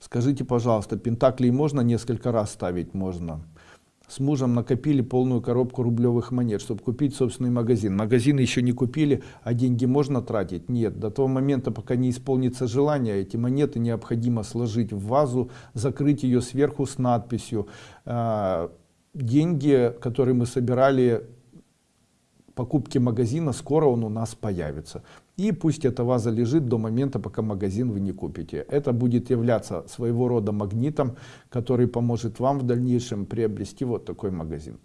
Скажите, пожалуйста, пентаклей можно несколько раз ставить? Можно. С мужем накопили полную коробку рублевых монет, чтобы купить собственный магазин. Магазин еще не купили, а деньги можно тратить? Нет. До того момента, пока не исполнится желание, эти монеты необходимо сложить в вазу, закрыть ее сверху с надписью. А, деньги, которые мы собирали покупки магазина, скоро он у нас появится. И пусть эта ваза лежит до момента, пока магазин вы не купите. Это будет являться своего рода магнитом, который поможет вам в дальнейшем приобрести вот такой магазин.